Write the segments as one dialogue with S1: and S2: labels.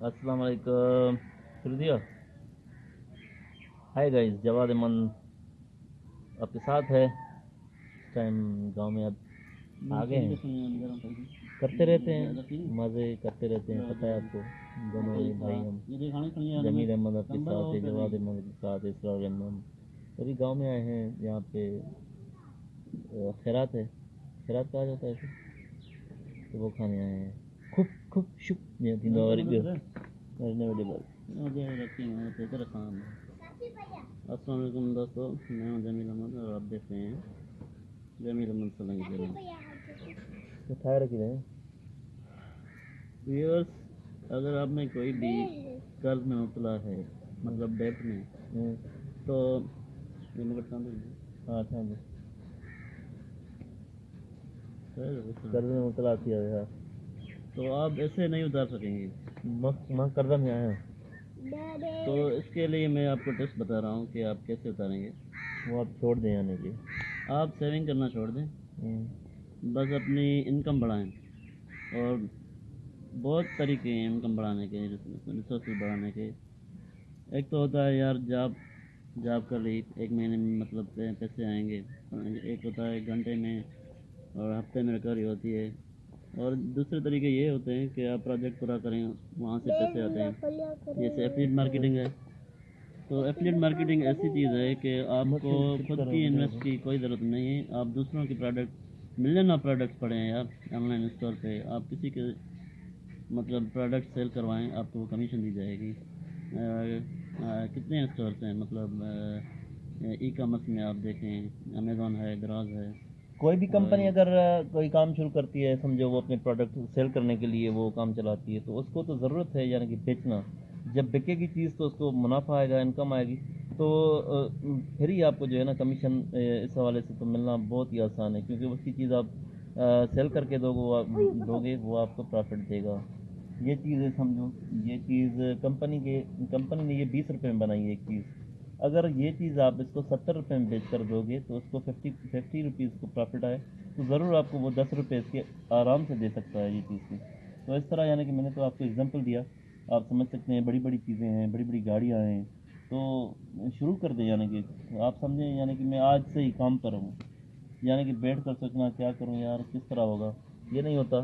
S1: السلام علیکم۔ شروع دیا۔ ہائی گائز جواد من آپ کے ساتھ ہے۔ اس ٹائم گاؤں میں اب
S2: آ گئے ہیں۔
S1: کرتے رہتے ہیں۔ مزے کرتے رہتے ہیں۔ پتہ ہے آپ کو۔ دونوں بھائی ہم۔
S2: جمیل
S1: احمد آپ کے ساتھ ہے جواد احمد کے ساتھ ہے اسرار احمد ابھی گاؤں میں آئے ہیں۔ یہاں پہ خیرات ہے۔ خیرات کہا جاتا ہے۔ تو وہ کھانے آئے ہیں۔ 쿡, 쿡, 슉. 네, 딘다와리 그. میں نے ویڈیو بات
S2: مجھے رکھی ہوں تیتر خان السلام علیکم دوستو میں ہوں جمیل احمد اور آپ دیکھ رہے ہیں جمیل احمد سلنگ جی
S1: کھائے رکھی رہے
S2: ویورس اگر آپ میں کوئی بھی قرض میں مبتلا ہے مطلب ڈیٹ میں تو
S1: ہاں ہاں جی
S2: قرض
S1: میں مبتلا کیا ہے
S2: تو آپ ایسے نہیں اتار سکیں گے۔
S1: ماں کردہ میں آئے ہیں۔
S3: تو
S2: اس کے لیے میں آپ کو ٹیسٹ بتا رہا ہوں کہ آپ کیسے اتاریں گے۔
S1: وہ آپ چھوڑ دیں یعنی آنے کے
S2: آپ سیونگ کرنا چھوڑ دیں۔ بس اپنی انکم بڑھائیں۔ اور بہت طریقے ہیں انکم بڑھانے کے ریسورسز بڑھانے کے۔ ایک تو ہوتا ہے یار جاب جاب کر لی ایک مہینے میں مطلب پیسے آئیں گے۔ ایک ہوتا ہے گھنٹے میں اور ہفتے میں ریکوری ہوتی ہے۔ اور دوسرے طریقے یہ ہوتے ہیں کہ آپ پروجیکٹ پورا کریں، وہاں سے پیسے آتے ہیں۔
S3: جیسے ایفلیٹ
S2: مارکیٹنگ ہے۔ تو ایفلیٹ مارکیٹنگ ایسی چیز ہے کہ آپ کو خود کی انویسٹ کی کوئی ضرورت نہیں ہے۔ آپ دوسروں کی پروڈکٹ ملین آف پروڈکٹس پڑے ہیں یار آن لائن اسٹور پہ آپ کسی کے مطلب پروڈکٹ سیل کروائیں، آپ کو وہ کمیشن دی جائے گی۔ کتنے اسٹورس ہیں؟ مطلب ای کامرس میں آپ دیکھیں امیزون ہے دراز ہے۔
S1: کوئی بھی کمپنی ہاں. اگر کوئی کام شروع کرتی ہے سمجھو وہ اپنے پروڈکٹ سیل کرنے کے لیے وہ کام چلاتی ہے تو اس کو تو ضرورت ہے یعنی کہ بیچنا۔ جب بکے گی چیز تو اس کو منافع آئے گا انکم آئے گی۔ تو پھر ہی آپ کو جو ہے نا کمیشن اس حوالے سے تو ملنا بہت ہی آسان ہے کیونکہ اس کی چیز آپ سیل کر کے دو گے دو گے وہ آپ کو پرافٹ دے گا۔ یہ چیز ہے سمجھو یہ چیز کمپنی کے کمپنی نے یہ بیس روپے میں بنائی ہے ایک چیز۔ اگر یہ چیز آپ اس کو ستر روپے میں بیچ کر دو گے تو اس کو ففٹی ففٹی روپیز کو پرافٹ آئے، تو ضرور آپ کو وہ دس روپے اس کے آرام سے دے سکتا ہے یہ چیز کی۔ تو اس طرح یعنی کہ میں نے تو آپ کو اگزامپل دیا۔ آپ سمجھ سکتے ہیں بڑی بڑی چیزیں ہیں، بڑی بڑی گاڑیاں ہیں۔ تو شروع کر دیں یعنی کہ آپ سمجھیں یعنی کہ میں آج سے ہی کام پر ہوں۔ یعنی کہ بیٹھ کر سوچنا کیا کروں یار، کس طرح ہوگا؟ یہ نہیں ہوتا۔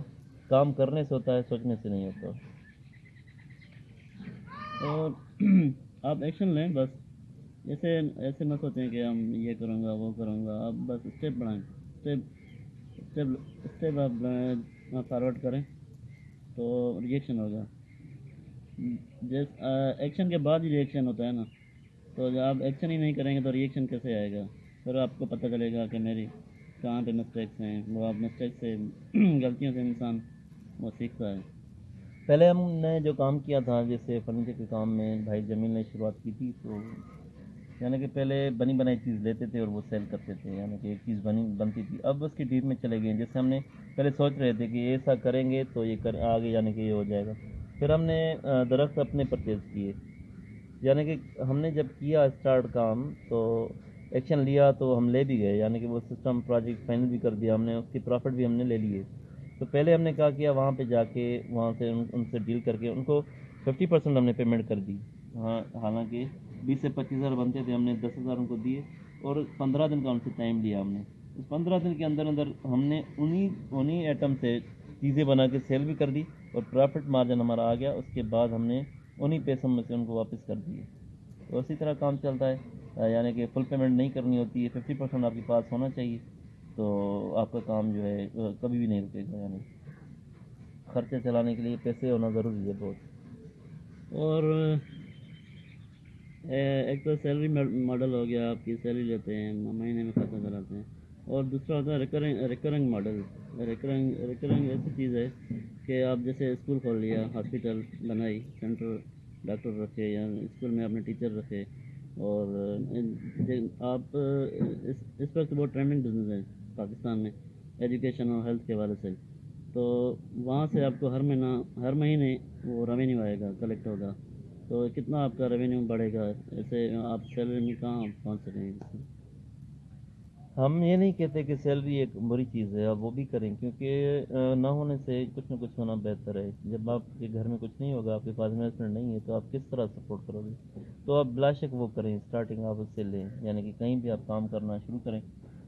S1: کام کرنے سے ہوتا ہے، سوچنے سے نہیں ہوتا۔
S2: اور آپ ایکشن لیں بس۔ جیسے ایسے نہ سوچیں کہ ہم یہ کروں گا، وہ کروں گا۔ آپ بس اسٹیپ بڑھائیں اسٹیپ اسٹیپ اسٹیپ آپ فارورڈ کریں تو ریئیکشن ہوگا۔ جس ایکشن کے بعد ہی ریئیکشن ہوتا ہے نا۔ تو آپ ایکشن ہی نہیں کریں گے تو ریئیکشن کیسے آئے گا؟ پھر آپ کو پتہ چلے گا کہ میری کہاں پہ مسٹیکس ہیں۔ وہ آپ مسٹیک سے غلطیوں سے انسان وہ سیکھتا ہے۔
S1: پہلے ہم نے جو کام کیا تھا، جیسے فرنیچر کے کام میں بھائی جمیل نے شروعات کی تھی، تو یعنی کہ پہلے بنی بنائی چیز لیتے تھے اور وہ سیل کرتے تھے یعنی کہ ایک چیز بنی بنتی تھی۔ اب اس کی ڈیپ میں چلے گئے ہیں۔ جیسے ہم نے پہلے سوچ رہے تھے کہ ایسا کریں گے تو یہ کر آگے یعنی کہ یہ ہو جائے گا۔ پھر ہم نے درخت اپنے پرچیز کیے۔ یعنی کہ ہم نے جب کیا اسٹارٹ کام تو ایکشن لیا تو ہم لے بھی گئے۔ یعنی کہ وہ سسٹم پروجیکٹ فائنل بھی کر دیا ہم نے اس کی پرافٹ بھی ہم نے لے لیے۔ تو پہلے ہم نے کہا کیا وہاں پہ جا کے وہاں سے ان, ان سے ڈیل کر کے ان کو ففٹی پرسینٹ ہم نے پیمنٹ کر دی۔ ہاں حالانکہ بیس سے پچیس ہزار بنتے تھے، ہم نے دس ہزار ان کو دیے اور پندرہ دن کا ان سے ٹائم لیا ہم نے۔ اس پندرہ دن کے اندر اندر ہم نے انہی انہیں ایٹم سے چیزیں بنا کے سیل بھی کر دی اور پرافٹ مارجن ہمارا آ گیا۔ اس کے بعد ہم نے انہی پیسوں میں سے ان کو واپس کر دیے۔ تو اسی طرح کام چلتا ہے۔ یعنی کہ فل پیمنٹ نہیں کرنی ہوتی ہے ففٹی پرسینٹ آپ کے پاس ہونا چاہیے۔ تو آپ کا کام جو ہے کبھی بھی نہیں رکے گا۔ یعنی خرچے چلانے کے لیے پیسے ہونا ضروری ہے بہت۔
S2: اور ایک تو سیلری ماڈل ہو گیا، آپ کی سیلری لیتے ہیں، مہینے میں ختم کراتے ہیں۔ اور دوسرا ہوتا ہے recurring recurring model recurring recurring ایسی چیز ہے کہ آپ جیسے اسکول کھول لیا ہاسپٹل بنائی سینٹر ڈاکٹر رکھے یا اسکول میں اپنے ٹیچر رکھے۔ اور آپ، اس اس وقت بہت ٹرینڈنگ بزنس ہے پاکستان میں ایجوکیشن اور ہیلتھ کے حوالے سے۔ تو وہاں سے آپ کو ہر مہینہ، ہر مہینے وہ ریونیو آئے گا کلیکٹ ہوگا۔ تو کتنا آپ کا ریونیو بڑھے گا؟ ایسے آپ سیلری میں کہاں پہنچ رہے ہیں
S1: ہم یہ نہیں کہتے کہ سیلری ایک بری چیز ہے، آپ وہ بھی کریں، کیونکہ نہ ہونے سے کچھ نہ کچھ ہونا بہتر ہے۔ جب آپ کے گھر میں کچھ نہیں ہوگا، آپ کے پاس انویسٹمنٹ نہیں ہے، تو آپ کس طرح سپورٹ کرو گے؟ تو آپ بلا شک وہ کریں اسٹارٹنگ آپ اس سے لیں یعنی کہ کہیں بھی آپ کام کرنا شروع کریں۔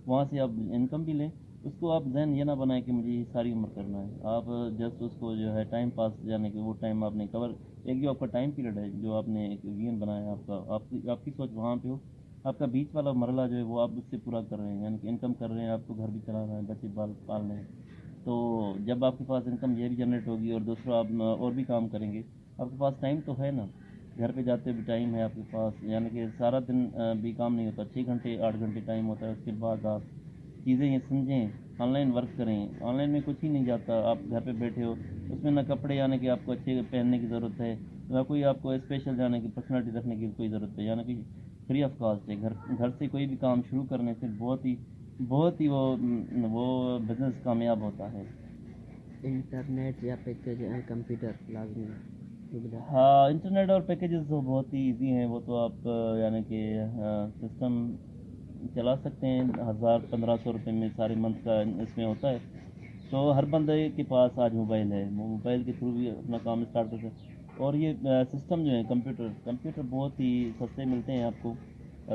S1: وہاں سے آپ انکم بھی لیں۔ اس کو آپ ذہن یہ نہ بنائیں کہ مجھے یہ ساری عمر کرنا ہے۔ آپ جسٹ اس کو جو ہے ٹائم پاس یعنی کہ وہ ٹائم آپ نے کور ایک جو آپ کا ٹائم پیریڈ ہے، جو آپ نے ایک وین بنایا ہے آپ کا آپ کی آپ کی سوچ وہاں پہ ہو؟ آپ کا بیچ والا مرحلہ جو ہے، وہ آپ اس سے پورا کر رہے ہیں یعنی کہ انکم کر رہے ہیں، آپ کو گھر بھی چلا رہے ہیں، بچے بال پال رہے ہیں۔ تو جب آپ کے پاس انکم یہ بھی جنریٹ ہوگی اور دوسرا آپ اور بھی کام کریں گے، آپ کے پاس ٹائم تو ہے نا۔ گھر پہ جاتے بھی ٹائم ہے آپ کے پاس یعنی کہ سارا دن بھی کام نہیں ہوتا۔ چھ گھنٹے، آٹھ گھنٹے ٹائم ہوتا ہے، اس کے بعد آپ چیزیں یہ سمجھیں آن لائن ورک کریں۔ آن لائن میں کچھ ہی نہیں جاتا آپ گھر پہ بیٹھے ہو اس میں نہ کپڑے یعنی کہ آپ کو اچھے پہننے کی ضرورت ہے نہ کوئی آپ کو اسپیشل جانے کی پرسنالٹی رکھنے کی کوئی ضرورت ہے۔ یعنی کہ فری آف کاسٹ ہے۔ گھر گھر سے کوئی بھی کام شروع کرنے سے بہت ہی بہت ہی وہ وہ بزنس کامیاب ہوتا ہے۔
S4: انٹرنیٹ یا پیکج کمپیوٹر لازمی
S1: ہاں انٹرنیٹ اور پیکیجز تو بہت ہی ایزی ہیں۔ وہ تو آپ یعنی کہ سسٹم چلا سکتے ہیں، ہزار پندرہ سو روپے میں سارے منتھ کا اس میں ہوتا ہے۔ تو ہر بندے کے پاس آج موبائل ہے۔ وہ موبائل کے تھرو بھی اپنا کام اسٹارٹ کر سکتے ہیں اور یہ سسٹم جو ہے کمپیوٹر کمپیوٹر بہت ہی سستے ملتے ہیں آپ کو۔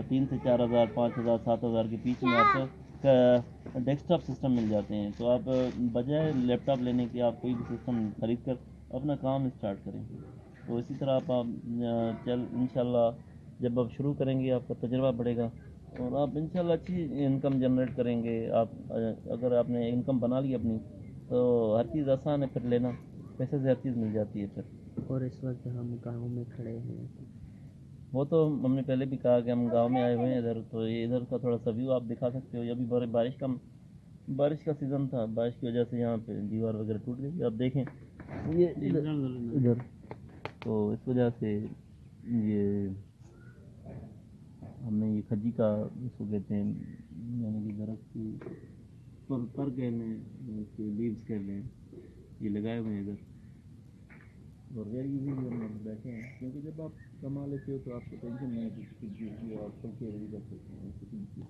S1: تین سے چار ہزار، پانچ ہزار، سات ہزار کے پیچ میں آپ کو ڈیسک ٹاپ سسٹم مل جاتے ہیں۔ تو آپ بجائے لیپ ٹاپ لینے کے آپ کوئی بھی سسٹم خرید کر اپنا کام اسٹارٹ کریں۔ تو اسی طرح آپ چل ان شاء اللہ جب آپ شروع کریں گے، آپ کا تجربہ بڑھے گا۔ اور آپ ان شاء اللہ اچھی انکم جنریٹ کریں گے۔ آپ اگر آپ نے انکم بنا لی اپنی تو ہر چیز آسان ہے پھر لینا۔ پیسے سے ہر چیز مل جاتی ہے پھر۔
S4: اور اس وقت ہم گاؤں میں کھڑے ہیں۔
S1: وہ تو ہم نے پہلے بھی کہا کہ ہم گاؤں میں آئے ہوئے ہیں ادھر تو یہ ادھر کا تھوڑا سا ویو آپ دکھا سکتے ہو۔ یہ ابھی بڑے بارش کا بارش کا سیزن تھا۔ بارش کی وجہ سے یہاں پہ دیوار وغیرہ ٹوٹ گئی آپ دیکھیں۔ یہ
S2: ادھر۔
S1: تو اس وجہ سے یہ ہم نے یہ کھجی کا اس کو کہتے ہیں یعنی کہ درخت کی پر پر کہہ لیں اس کے لیوس کہہ لیں، یہ لگائے ہوئے ہیں ادھر۔ اور غیر یوزی بھی ہم بیٹھے ہیں، کیونکہ جب آپ کما لیتے ہو تو آپ کو ٹینشن نہیں ہے کہ آپ کل کے کر سکتے ہیں